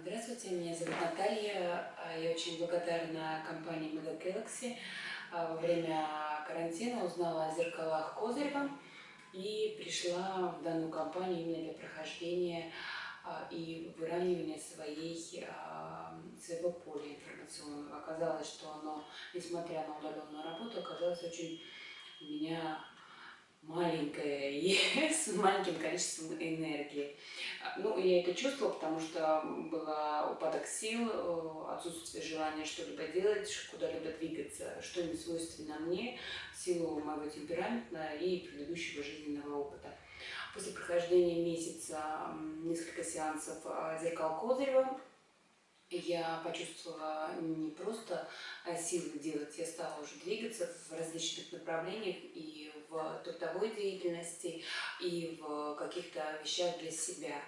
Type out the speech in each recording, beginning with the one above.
Здравствуйте, меня зовут Наталья. Я очень благодарна компании Mega Galaxy. Во время карантина узнала о зеркалах Козырева и пришла в данную компанию именно для прохождения а, и выравнивания своей, а, своего поля информационного. Оказалось, что оно, несмотря на удаленную работу, оказалось очень у меня маленькое и маленьким количеством энергии. Ну, я это чувствовала, потому что был упадок сил, э, отсутствие желания что-либо делать, куда-либо двигаться, что не свойственно мне в силу моего темперамента и предыдущего жизненного опыта. После прохождения месяца несколько сеансов а, зеркал Козырева я почувствовала не просто а, силы делать, я стала уже двигаться в различных направлениях и в трудовой деятельности, и в каких-то вещах для себя.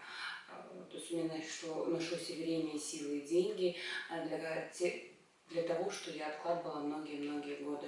А, то есть у меня нашло, нашлось время, силы и деньги а, для, для того, что я откладывала многие-многие годы.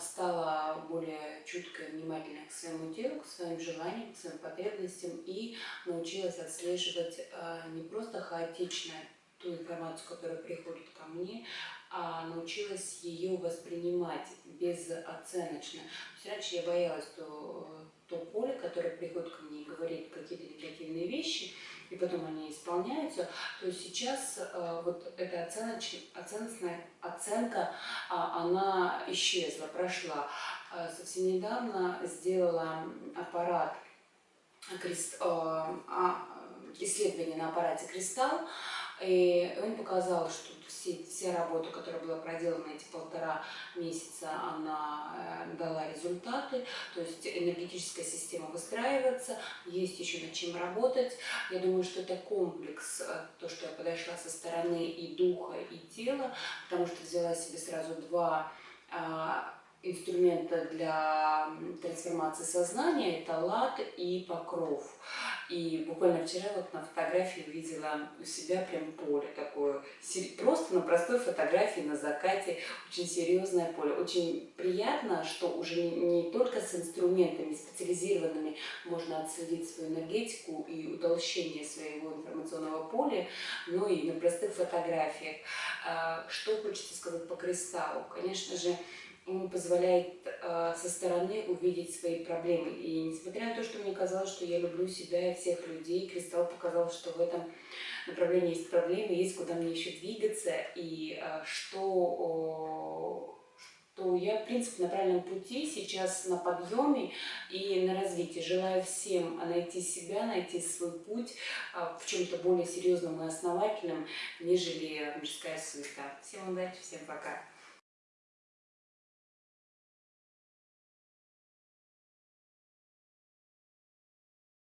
Стала более чутко и внимательна к своему телу, к своим желаниям, к своим потребностям и научилась отслеживать не просто хаотичное ту информацию, которая приходит ко мне, а научилась ее воспринимать безоценочно. Раньше я боялась то, то поле, которое приходит ко мне и говорит какие-то негативные вещи, и потом они исполняются, то сейчас э, вот эта оценоч... оценочная оценка, э, она исчезла, прошла. Э, совсем недавно сделала аппарат, крест, э, а, исследование на аппарате «Кристалл», и он показал, что все, вся работа, которая была проделана эти полтора месяца, она э, дала результаты. То есть энергетическая система выстраивается, есть еще над чем работать. Я думаю, что это комплекс, э, то, что я подошла со стороны и духа, и тела, потому что взяла себе сразу два а, инструмента для трансформации сознания – это лад и покров. И буквально вчера вот на фотографии увидела у себя прям поле такое, просто на простой фотографии на закате, очень серьезное поле. Очень приятно, что уже не только с инструментами специализированными можно отследить свою энергетику и утолщение своего информационного поля, но и на простых фотографиях. А, что хочется сказать по кристаллу? Конечно же, он позволяет э, со стороны увидеть свои проблемы. И несмотря на то, что мне казалось, что я люблю себя и всех людей, Кристалл показал, что в этом направлении есть проблемы, есть куда мне еще двигаться, и э, что, что я, в принципе, на правильном пути, сейчас на подъеме и на развитии. Желаю всем найти себя, найти свой путь э, в чем-то более серьезном и основательном, нежели мирская суета. Всем удачи, всем пока!